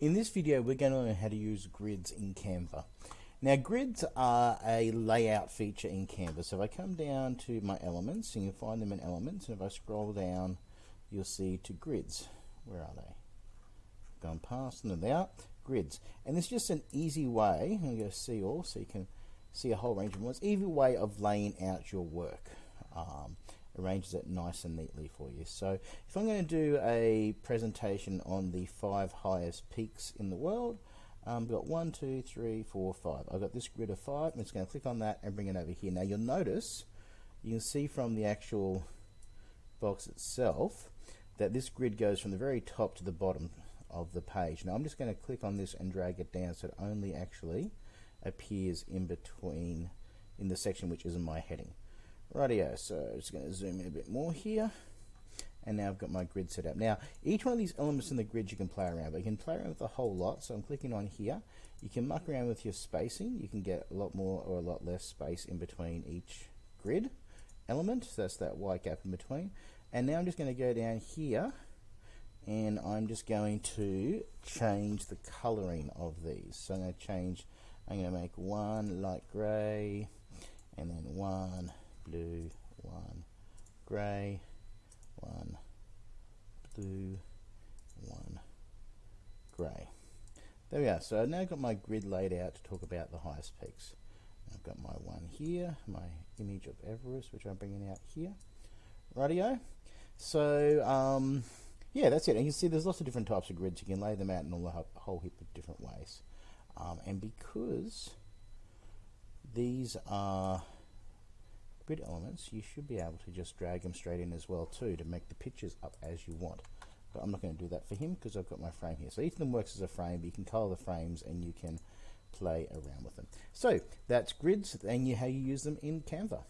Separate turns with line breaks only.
In this video, we're going to learn how to use grids in Canva. Now, grids are a layout feature in Canva. So if I come down to my elements, you can find them in elements, and if I scroll down, you'll see to grids. Where are they? Gone past them, they are grids. And it's just an easy way, I'm going to see all, so you can see a whole range of ones, easy way of laying out your work. Um, arranges it nice and neatly for you. So if I'm going to do a presentation on the five highest peaks in the world, um, we've got one, two, three, four, five. I've got this grid of five. I'm just going to click on that and bring it over here. Now you'll notice, you can see from the actual box itself that this grid goes from the very top to the bottom of the page. Now I'm just going to click on this and drag it down so it only actually appears in between in the section which is in my heading. Rightio, so I'm just going to zoom in a bit more here. And now I've got my grid set up. Now, each one of these elements in the grid you can play around, but you can play around with a whole lot. So I'm clicking on here. You can muck around with your spacing. You can get a lot more or a lot less space in between each grid element. So that's that white gap in between. And now I'm just going to go down here and I'm just going to change the coloring of these. So I'm going to change, I'm going to make one light grey and then one blue, one grey, one blue, one grey. There we are. So I've now got my grid laid out to talk about the highest peaks. I've got my one here, my image of Everest, which I'm bringing out here. Radio. So, um, yeah, that's it. And you can see there's lots of different types of grids. You can lay them out in all a whole heap of different ways. Um, and because these are grid elements, you should be able to just drag them straight in as well too to make the pictures up as you want. But I'm not going to do that for him because I've got my frame here. So each of them works as a frame, but you can color the frames and you can play around with them. So that's grids and you, how you use them in Canva.